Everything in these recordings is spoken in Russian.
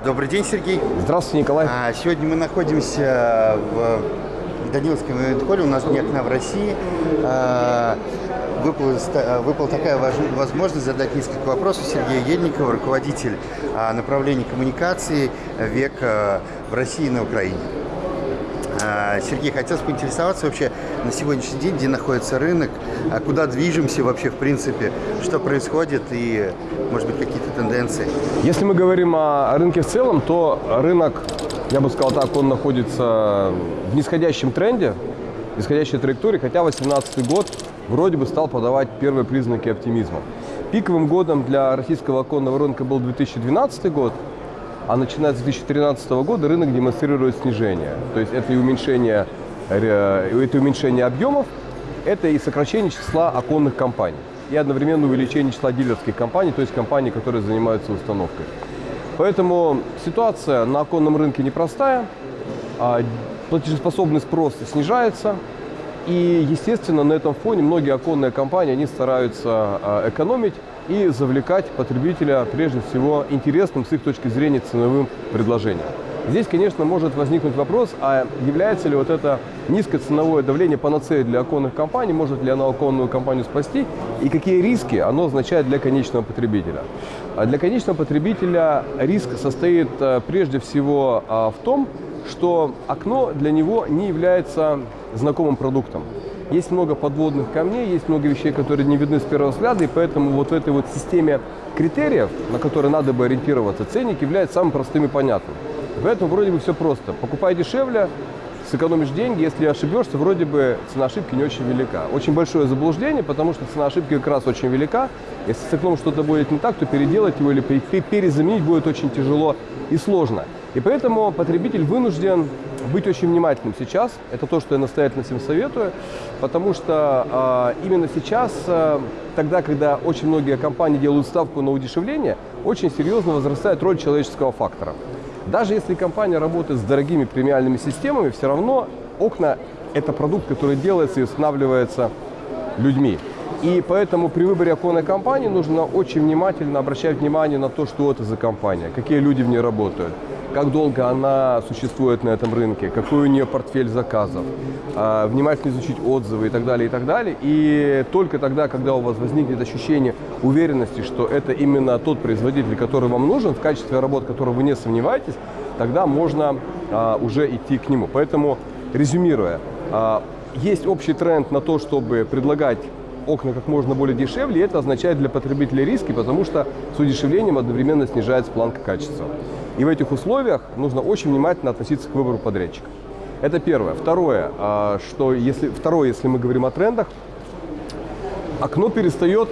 Добрый день, Сергей. Здравствуйте, Николай. А, Сегодня мы находимся в Даниловском холле. У нас не окна в России. А, Выпала, выпала такая возможность задать несколько вопросов Сергею Ельникову, руководитель а, направления коммуникации «Век» а, в России и на Украине. А, Сергей, хотелось поинтересоваться вообще на сегодняшний день, где находится рынок, а куда движемся вообще в принципе, что происходит и, может быть, какие-то тенденции. Если мы говорим о рынке в целом, то рынок, я бы сказал так, он находится в нисходящем тренде, в нисходящей траектории, хотя 2018 год вроде бы стал подавать первые признаки оптимизма. Пиковым годом для российского оконного рынка был 2012 год, а начиная с 2013 года рынок демонстрирует снижение. То есть это и уменьшение, ре- это уменьшение объемов, это и сокращение числа оконных компаний. И одновременно увеличение числа дилерских компаний, то есть компаний, которые занимаются установкой. Поэтому ситуация на оконном рынке непростая, а платежеспособный спрос снижается, и, естественно, на этом фоне многие оконные компании они стараются а, экономить и завлекать потребителя, прежде всего, интересным с их точки зрения ценовым предложением. Здесь, конечно, может возникнуть вопрос, а является ли вот это низкоценовое давление панацеей для оконных компаний, может ли оно оконную компанию спасти, и какие риски оно означает для конечного потребителя. А Для конечного потребителя риск состоит э, прежде всего а, в том, что окно для него не является знакомым продуктом. Есть много подводных камней, есть много вещей, которые не видны с первого взгляда, и поэтому вот в этой вот системе критериев, на которые надо бы ориентироваться, ценник является самым простым и понятным. Поэтому вроде бы все просто. Покупай дешевле, сэкономишь деньги, если ошибешься, вроде бы цена ошибки не очень велика. Очень большое заблуждение, потому что цена ошибки как раз очень велика. Если с окном что-то будет не так, то переделать его или пе- перезаменить будет очень тяжело и сложно. И поэтому потребитель вынужден быть очень внимательным сейчас. Это то, что я настоятельно всем советую, потому что а, именно сейчас, а, тогда, когда очень многие компании делают ставку на удешевление, очень серьезно возрастает роль человеческого фактора. Даже если компания работает с дорогими премиальными системами, все равно окна – это продукт, который делается и устанавливается людьми. И поэтому при выборе оконной компании нужно очень внимательно обращать внимание на то, что это за компания, какие люди в ней работают, как долго она существует на этом рынке, какой у нее портфель заказов, а, внимательно изучить отзывы и так далее, и так далее. И только тогда, когда у вас возникнет ощущение уверенности, что это именно тот производитель, который вам нужен, в качестве работ, которого вы не сомневаетесь, тогда можно а, уже идти к нему. Поэтому, резюмируя, а, есть общий тренд на то, чтобы предлагать окна как можно более дешевле, и это означает для потребителя риски, потому что с удешевлением одновременно снижается планка качества. И в этих условиях нужно очень внимательно относиться к выбору подрядчика. Это первое. Второе, а, что если, второе, если мы говорим о трендах, окно перестает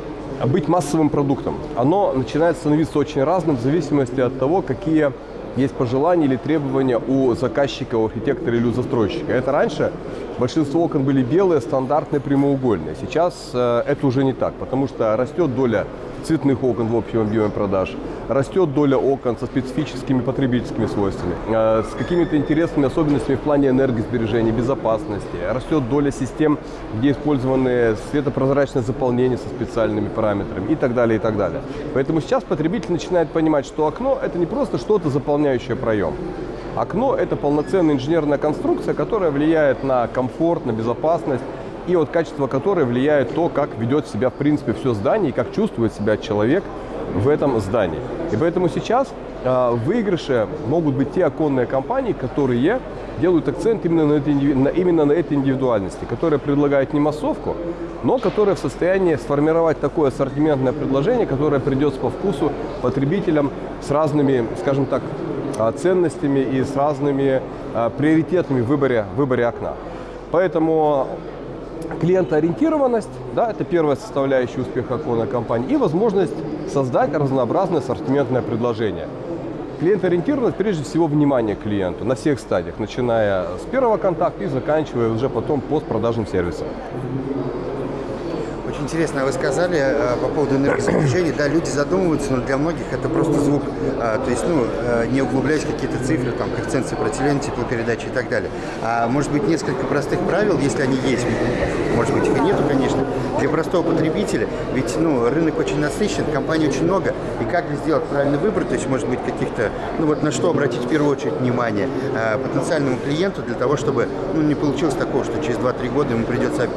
быть массовым продуктом. Оно начинает становиться очень разным в зависимости от того, какие есть пожелания или требования у заказчика, у архитектора или у застройщика. Это раньше большинство окон были белые, стандартные, прямоугольные. Сейчас э, это уже не так, потому что растет доля цветных окон в общем объеме продаж, растет доля окон со специфическими потребительскими свойствами, э, с какими-то интересными особенностями в плане энергосбережения, безопасности, растет доля систем, где использованы светопрозрачное заполнение со специальными параметрами и так далее, и так далее. Поэтому сейчас потребитель начинает понимать, что окно – это не просто что-то заполняющее проем. Окно – это полноценная инженерная конструкция, которая влияет на комфорт, на безопасность, и от качества которой влияет то, как ведет себя в принципе все здание и как чувствует себя человек в этом здании. И поэтому сейчас э, в выигрыше могут быть те оконные компании, которые делают акцент именно на, этой, на- именно на этой индивидуальности, которые предлагают не массовку, но которые в состоянии сформировать такое ассортиментное предложение, которое придется по вкусу потребителям с разными, скажем так, а, ценностями и с разными а, приоритетами в выборе, выборе окна. Поэтому клиентоориентированность, да, это первая составляющая успеха оконной компании, и возможность создать разнообразное ассортиментное предложение. Клиентоориентированность, прежде всего, внимание клиенту на всех стадиях, начиная с первого контакта и заканчивая уже потом постпродажным сервисом. Очень интересно, вы сказали э, по поводу энергосбережения. Да, люди задумываются, но для многих это просто звук. А, то есть, ну, э, не углубляясь в какие-то цифры, там, коэффициент сопротивления, теплопередачи и так далее. А может быть, несколько простых правил, если они есть. Может быть, их и нету, конечно. Для простого потребителя, ведь, ну, рынок очень насыщен, компаний очень много. И как сделать правильный выбор, то есть, может быть, каких-то, ну, вот на что обратить в первую очередь внимание э, потенциальному клиенту для того, чтобы, ну, не получилось такого, что через 2-3 года ему придется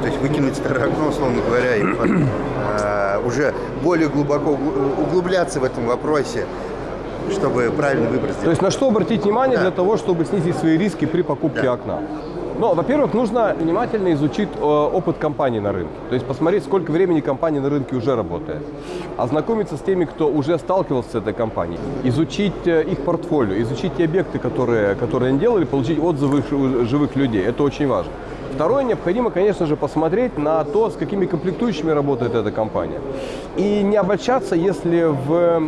то есть выкинуть старое окно, условно говоря, и э, уже более глубоко углубляться в этом вопросе, чтобы правильно выбор сделать. То есть на что обратить внимание Да. для того, чтобы снизить свои риски при покупке Да. окна? Ну, во-первых, нужно внимательно изучить э, опыт компании на рынке. То есть посмотреть, сколько времени компания на рынке уже работает. Ознакомиться с теми, кто уже сталкивался с этой компанией. Изучить э, их портфолио, изучить те объекты, которые, которые они делали, получить отзывы жи- живых людей. Это очень важно. Второе, необходимо, конечно же, посмотреть на то, с какими комплектующими работает эта компания. И не обольщаться, если в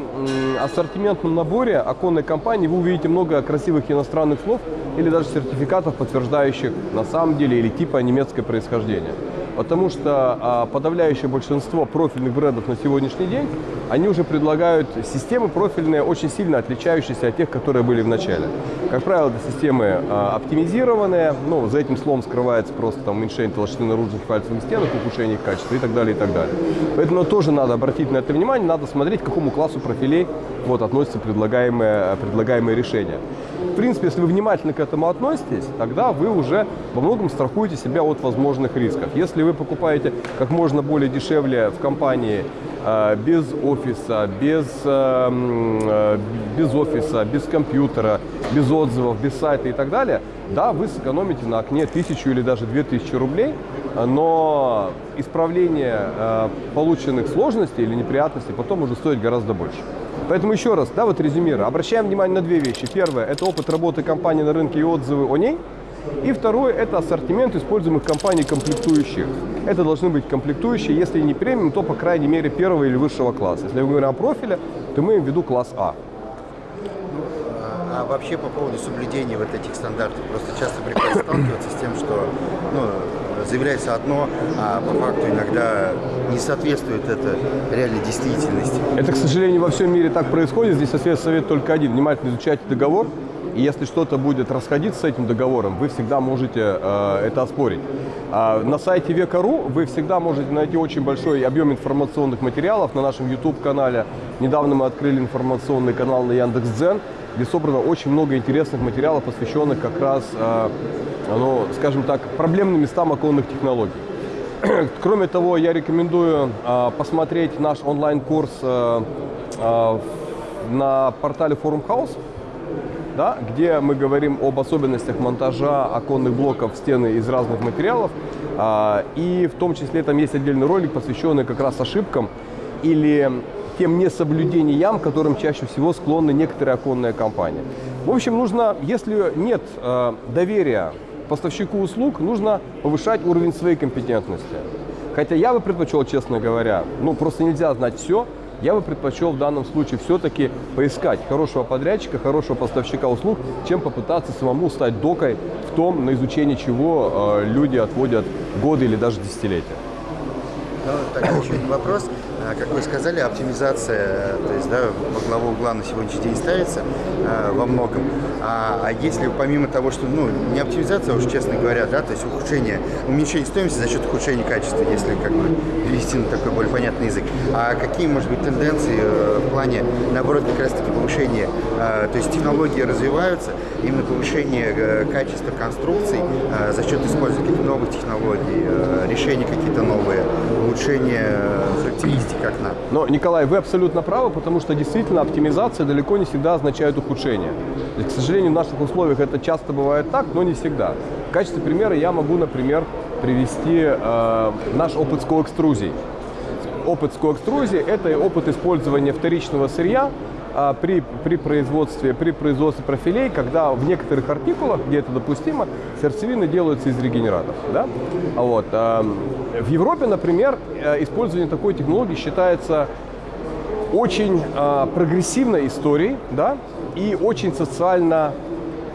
ассортиментном наборе оконной компании вы увидите много красивых иностранных слов или даже сертификатов, подтверждающих на самом деле или типа немецкое происхождение. Потому что а, подавляющее большинство профильных брендов на сегодняшний день, они уже предлагают системы профильные, очень сильно отличающиеся от тех, которые были в начале. Как правило, это системы а, оптимизированные, ну, за этим словом скрывается просто там уменьшение толщины наружных пальцевых стенок, ухудшение их качества и так далее, и так далее. Поэтому тоже надо обратить на это внимание, надо смотреть, к какому классу профилей вот, относятся предлагаемые, предлагаемые решения. В принципе, если вы внимательно к этому относитесь, тогда вы уже во многом страхуете себя от возможных рисков. Если вы покупаете как можно более дешевле в компании э, без офиса, без, м, э, без офиса, без компьютера, без отзывов, без сайта и так далее, да, вы сэкономите на окне тысячу или даже две тысячи рублей, но исправление полученных сложностей или неприятностей потом уже стоит гораздо больше. Поэтому еще раз, да, вот резюмируя, обращаем внимание на две вещи. Первое – это опыт работы компании на рынке и отзывы о ней. И второе – это ассортимент используемых компаний комплектующих. Это должны быть комплектующие, если не премиум, то, по крайней мере, первого или высшего класса. Если мы говорим о профиле, то мы имеем в виду класс А. А, а вообще по поводу соблюдения вот этих стандартов, просто часто приходится сталкиваться с тем, что ну, заявляется одно, а по факту иногда не соответствует это реальной действительности. Это, к сожалению, во всем мире так происходит. Здесь совет только один. Внимательно изучайте договор. И если что-то будет расходиться с этим договором, вы всегда можете э, это оспорить. А на сайте Века.ру вы всегда можете найти очень большой объем информационных материалов на нашем YouTube-канале. Недавно мы открыли информационный канал на Яндекс.Дзен, где собрано очень много интересных материалов, посвященных как раз, э, ну, скажем так, проблемным местам оконных технологий. Кроме того, я рекомендую э, посмотреть наш онлайн-курс э, э, на портале Forum House, да, где мы говорим об особенностях монтажа оконных блоков стены из разных материалов. А, и в том числе там есть отдельный ролик, посвященный как раз ошибкам или тем несоблюдениям, которым чаще всего склонны некоторые оконные компании. В общем, нужно, если нет э, доверия поставщику услуг, нужно повышать уровень своей компетентности. Хотя я бы предпочел, честно говоря, ну просто нельзя знать все, я бы предпочел в данном случае все-таки поискать хорошего подрядчика, хорошего поставщика услуг, чем попытаться самому стать докой в том, на изучение чего э, люди отводят годы или даже десятилетия. Ну, так, еще один вопрос. А, Как вы сказали, оптимизация, то есть, да, во главу угла на сегодняшний день ставится а, во многом. А, а если помимо того, что, ну, не оптимизация, уж честно говоря, да, то есть ухудшение, уменьшение стоимости за счет ухудшения качества, если как бы перевести на такой более понятный язык. А какие, может быть, тенденции э, в плане, наоборот, как раз-таки повышения, э, то есть технологии развиваются, именно повышение э, качества конструкций э, за счет использования новых технологий, э, решений какие-то новые, улучшение э, характеристик окна. Но, Николай, вы абсолютно правы, потому что действительно оптимизация далеко не всегда означает ухудшение. Есть, к сожалению, в наших условиях это часто бывает так, но не всегда. В качестве примера я могу, например, привести э, наш опыт с коэкструзией. Опыт с коэкструзией – это опыт использования вторичного сырья а, при, при, производстве, при производстве профилей, когда в некоторых артикулах, где это допустимо, сердцевины делаются из регенератов. Да? А Вот. а, В Европе, например, э, использование такой технологии считается очень а, прогрессивной историей да? и очень социально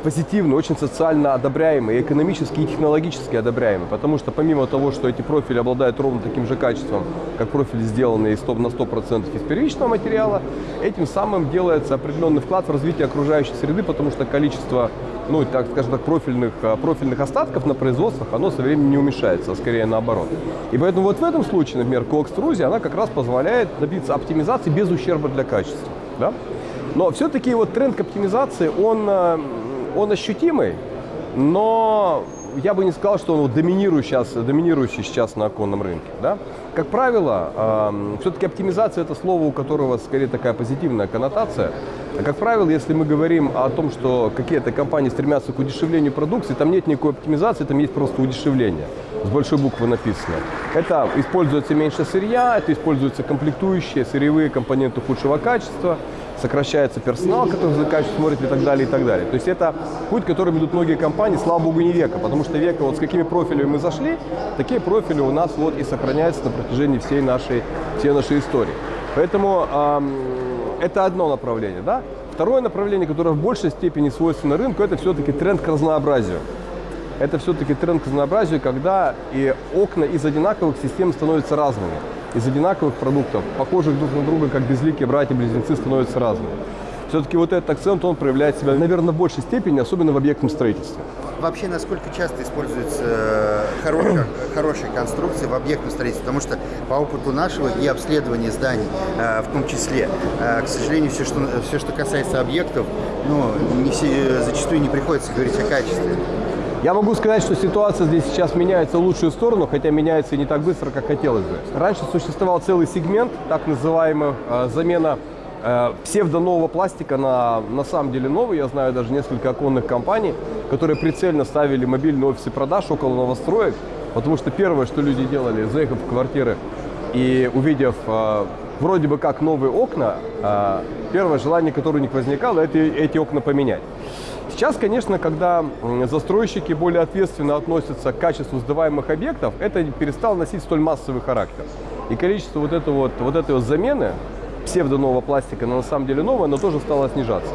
позитивный, очень социально одобряемый, экономически и технологически одобряемый. Потому что помимо того, что эти профили обладают ровно таким же качеством, как профили, сделанные на 100% из первичного материала, этим самым делается определенный вклад в развитие окружающей среды, потому что количество ну, так скажем так, профильных, а, профильных остатков на производствах, оно со временем не уменьшается, а скорее наоборот. И поэтому вот в этом случае, например, коэкструзия, она как раз позволяет добиться оптимизации без ущерба для качества. Да? Но все-таки вот тренд к оптимизации, он, а, он ощутимый, но я бы не сказал, что он доминирующий, сейчас, доминирующий сейчас на оконном рынке. Да? Как правило, э, все-таки оптимизация – это слово, у которого скорее такая позитивная коннотация. Как правило, если мы говорим о том, что какие-то компании стремятся к удешевлению продукции, там нет никакой оптимизации, там есть просто удешевление. С большой буквы написано. Это используется меньше сырья, это используются комплектующие, сырьевые компоненты худшего качества – сокращается персонал, который за качеством смотрит и так далее, и так далее. То есть это путь, которым идут многие компании, слава богу, не века, потому что века, вот с какими профилями мы зашли, такие профили у нас вот и сохраняются на протяжении всей нашей, всей нашей истории. Поэтому эм, это одно направление. Да? Второе направление, которое в большей степени свойственно рынку, это все-таки тренд к разнообразию. Это все-таки тренд к разнообразию, когда и окна из одинаковых систем становятся разными из одинаковых продуктов, похожих друг на друга, как безликие братья-близнецы, становятся разными. Все-таки вот этот акцент, он проявляет себя, наверное, в большей степени, особенно в объектном строительстве. Вообще, насколько часто используются э, хорошие, хорошие конструкции в объектном строительстве? Потому что по опыту нашего и обследования зданий э, в том числе, э, к сожалению, все что, все, что касается объектов, ну, не все, зачастую не приходится говорить о качестве. Я могу сказать, что ситуация здесь сейчас меняется в лучшую сторону, хотя меняется не так быстро, как хотелось бы. Раньше существовал целый сегмент, так называемый э, замена э, псевдо-нового пластика на, на самом деле новый. Я знаю даже несколько оконных компаний, которые прицельно ставили мобильные офисы продаж около новостроек, потому что первое, что люди делали, заехав в квартиры и увидев э, вроде бы как новые окна, э, первое желание, которое у них возникало, это эти окна поменять. Сейчас, конечно, когда застройщики более ответственно относятся к качеству сдаваемых объектов, это перестало носить столь массовый характер. И количество вот, этого вот, вот этой вот замены псевдо-нового пластика, но на самом деле новое, оно тоже стало снижаться.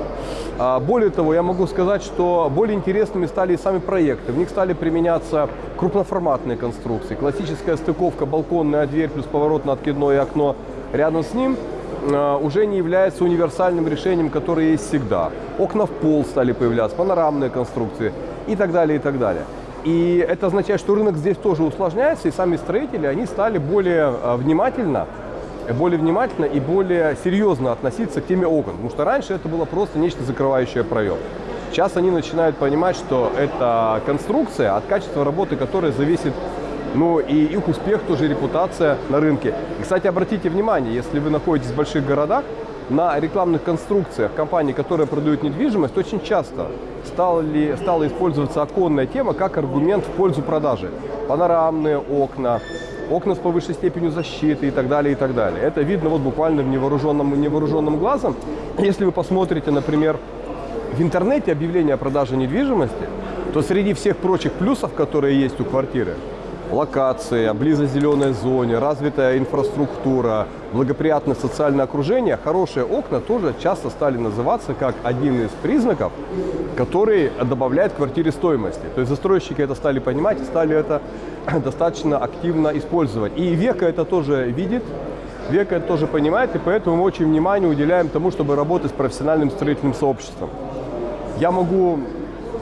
А более того, я могу сказать, что более интересными стали и сами проекты. В них стали применяться крупноформатные конструкции. Классическая стыковка, балконная дверь плюс поворотно-откидное окно рядом с ним – уже не является универсальным решением, которое есть всегда. Окна в пол стали появляться, панорамные конструкции и так далее, и так далее. И это означает, что рынок здесь тоже усложняется, и сами строители, они стали более э, внимательно, более внимательно и более серьезно относиться к теме окон. Потому что раньше это было просто нечто закрывающее проем. Сейчас они начинают понимать, что это конструкция, от качества работы которой зависит ну и их успех, тоже репутация на рынке. И, кстати, обратите внимание, если вы находитесь в больших городах, на рекламных конструкциях компаний, которые продают недвижимость, очень часто стала, ли, стала использоваться оконная тема как аргумент в пользу продажи. Панорамные окна, окна с повысшей степенью защиты и так далее, и так далее. Это видно вот буквально в невооруженном, невооруженном глазом. Если вы посмотрите, например, в интернете объявление о продаже недвижимости, то среди всех прочих плюсов, которые есть у квартиры, локация, близость зеленой зоне, развитая инфраструктура, благоприятное социальное окружение, хорошие окна тоже часто стали называться как один из признаков, который добавляет квартире стоимости. То есть застройщики это стали понимать и стали это достаточно активно использовать. И Века это тоже видит, Века это тоже понимает, и поэтому мы очень внимание уделяем тому, чтобы работать с профессиональным строительным сообществом. Я могу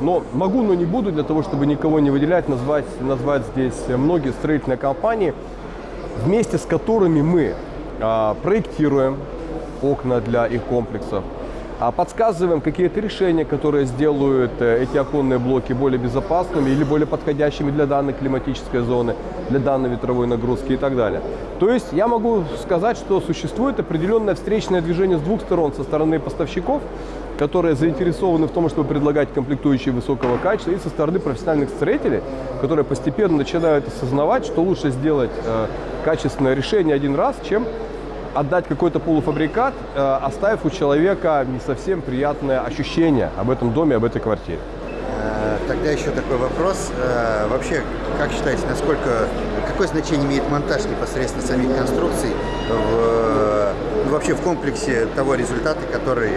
но могу, но не буду, для того, чтобы никого не выделять, назвать, назвать здесь многие строительные компании, вместе с которыми мы а, проектируем окна для их комплексов, а подсказываем какие-то решения, которые сделают э, эти оконные блоки более безопасными или более подходящими для данной климатической зоны, для данной ветровой нагрузки и так далее. То есть я могу сказать, что существует определенное встречное движение с двух сторон, со стороны поставщиков, которые заинтересованы в том, чтобы предлагать комплектующие высокого качества, и со стороны профессиональных строителей, которые постепенно начинают осознавать, что лучше сделать э, качественное решение один раз, чем отдать какой-то полуфабрикат, э, оставив у человека не совсем приятное ощущение об этом доме, об этой квартире. Э, тогда еще такой вопрос. Э, вообще, как считаете, насколько, какое значение имеет монтаж непосредственно самих конструкций в, вообще в комплексе того результата, который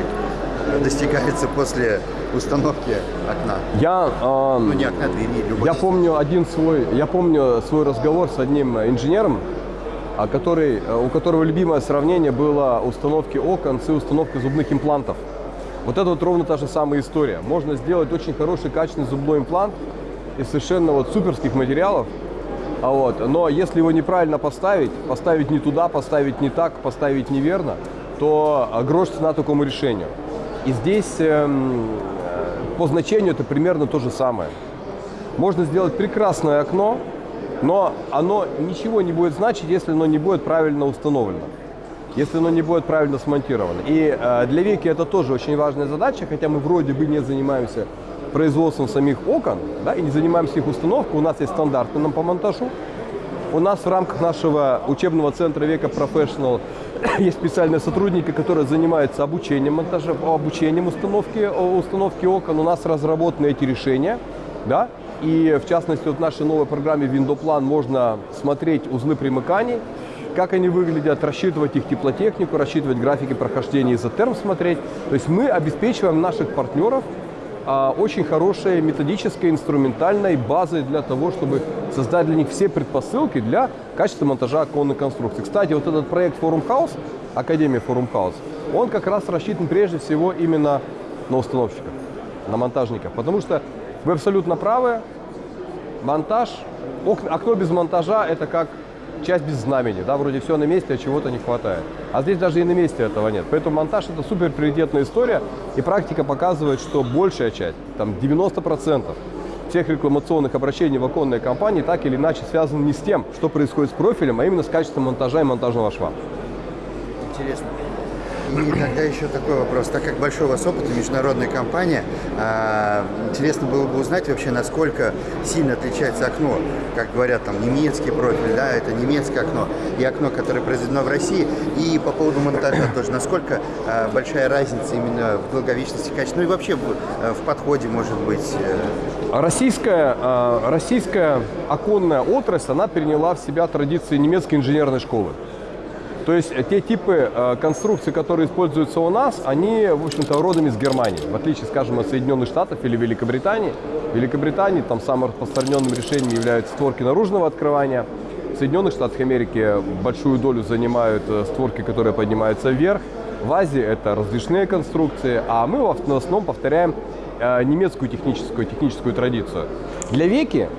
достигается после установки окна? Я, э, Ну, не окна, двери, любой. я помню один свой, я помню свой разговор с одним инженером, а, который, у которого любимое сравнение было установки окон с установкой зубных имплантов. Вот это вот ровно та же самая история. Можно сделать очень хороший, качественный зубной имплант из совершенно вот суперских материалов, а вот, но если его неправильно поставить, поставить не туда, поставить не так, поставить неверно, то а, грош цена такому решению. И здесь эм, э, по значению это примерно то же самое. Можно сделать прекрасное окно, но оно ничего не будет значить, если оно не будет правильно установлено, если оно не будет правильно смонтировано. И э, для Веки это тоже очень важная задача, хотя мы вроде бы не занимаемся производством самих окон да, и не занимаемся их установкой. У нас есть стандарты нам по монтажу. У нас в рамках нашего учебного центра Века Professional есть специальные сотрудники, которые занимаются обучением монтажа, обучением установки, установки окон. У нас разработаны эти решения. Да? И в частности, вот в нашей новой программе Виндоплан можно смотреть узлы примыканий, как они выглядят, рассчитывать их теплотехнику, рассчитывать графики прохождения изотерм смотреть. То есть мы обеспечиваем наших партнеров очень хорошей методической, инструментальной базой для того, чтобы создать для них все предпосылки для качественного монтажа оконной конструкции. Кстати, вот этот проект Forum House, Академия Forum House, он как раз рассчитан прежде всего именно на установщиков, на монтажников. Потому что вы абсолютно правы, монтаж, окна, окно без монтажа – это как часть без знамени, да, вроде все на месте, а чего-то не хватает. А здесь даже и на месте этого нет. Поэтому монтаж – это супер приоритетная история, и практика показывает, что большая часть, там 90% всех рекламационных обращений в оконные компании так или иначе связаны не с тем, что происходит с профилем, а именно с качеством монтажа и монтажного шва. Интересно. И тогда еще такой вопрос. Так как большой у вас опыт и международная компания, а, интересно было бы узнать вообще, насколько сильно отличается окно, как говорят, там, немецкий профиль, да, это немецкое окно, и окно, которое произведено в России, и по поводу монтажа тоже, насколько а, большая разница именно в долговечности качества, ну и вообще в, э, в подходе, может быть. э, Российская, э, российская оконная отрасль, она переняла в себя традиции немецкой инженерной школы. То есть э, те типы э, конструкций, которые используются у нас, они, в общем-то, родом из Германии. В отличие, скажем, от Соединенных Штатов или Великобритании. В Великобритании там самым распространенным решением являются створки наружного открывания. В Соединенных Штатах Америки большую долю занимают э, створки, которые поднимаются вверх. В Азии это раздвижные конструкции, а мы в основном повторяем немецкую техническую, техническую традицию. Для веки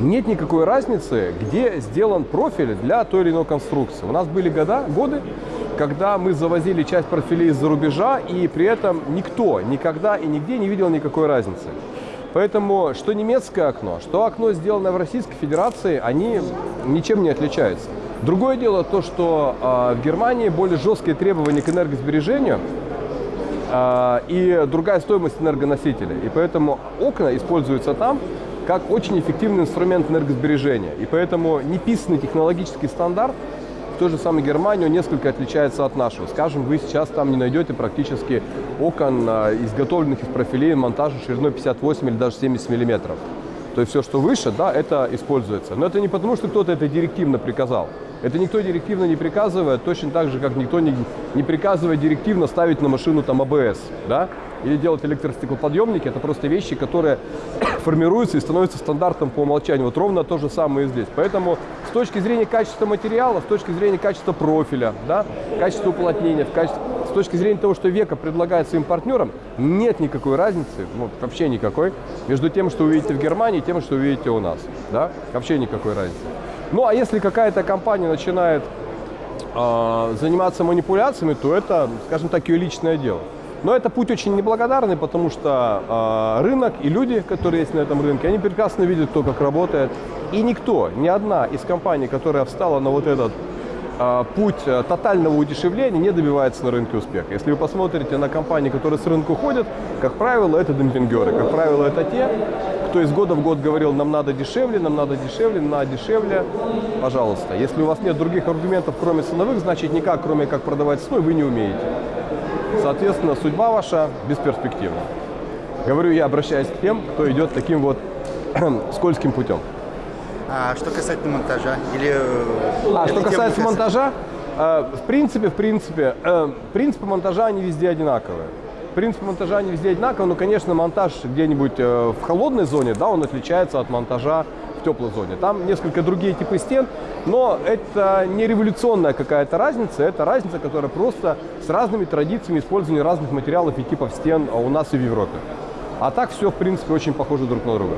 нет никакой разницы, где сделан профиль для той или иной конструкции. У нас были года, годы, когда мы завозили часть профилей из-за рубежа, и при этом никто никогда и нигде не видел никакой разницы. Поэтому что немецкое окно, что окно, сделанное в Российской Федерации, они ничем не отличаются. Другое дело то, что э, в Германии более жесткие требования к энергосбережению э, и другая стоимость энергоносителя. И поэтому окна используются там как очень эффективный инструмент энергосбережения. И поэтому неписанный технологический стандарт в той же самой Германии он несколько отличается от нашего. Скажем, вы сейчас там не найдете практически окон, а, изготовленных из профилей монтажа шириной 58 или даже 70 миллиметров. То есть все, что выше, да, это используется. Но это не потому, что кто-то это директивно приказал. Это никто директивно не приказывает, точно так же, как никто не, не приказывает директивно ставить на машину там АБС, да, или делать электростеклоподъемники. Это просто вещи, которые формируются и становятся стандартом по умолчанию. Вот ровно то же самое и здесь. Поэтому с точки зрения качества материала, с точки зрения качества профиля, да, качества уплотнения, в качестве, с точки зрения того, что Века предлагает своим партнерам, нет никакой разницы, ну, вообще никакой, между тем, что вы видите в Германии, и тем, что вы видите у нас. Да? Вообще никакой разницы. Ну, а если какая-то компания начинает э, заниматься манипуляциями, то это, скажем так, ее личное дело. Но это путь очень неблагодарный, потому что э, рынок и люди, которые есть на этом рынке, они прекрасно видят, кто как работает. И никто, ни одна из компаний, которая встала на вот этот э, путь э, тотального удешевления, не добивается на рынке успеха. Если вы посмотрите на компании, которые с рынка ходят, как правило, это демпингеры. Как правило, это те, кто из года в год говорил, нам надо дешевле, нам надо дешевле, надо дешевле, пожалуйста. Если у вас нет других аргументов, кроме ценовых, значит никак, кроме как продавать ценой, вы не умеете. Соответственно, судьба ваша бесперспективна. Говорю я, обращаясь к тем, кто идет таким вот скользким путем. А что касательно монтажа? Или, э, А эта что касается не монтажа, э, в принципе, в принципе, э, принципы монтажа они везде одинаковые. принципе монтажа они везде одинаковые, но, конечно, монтаж где-нибудь э, в холодной зоне, да, он отличается от монтажа теплой зоне. Там несколько другие типы стен, но это не революционная какая-то разница, это разница, которая просто с разными традициями использования разных материалов и типов стен у нас и в Европе. А так все, в принципе, очень похоже друг на друга.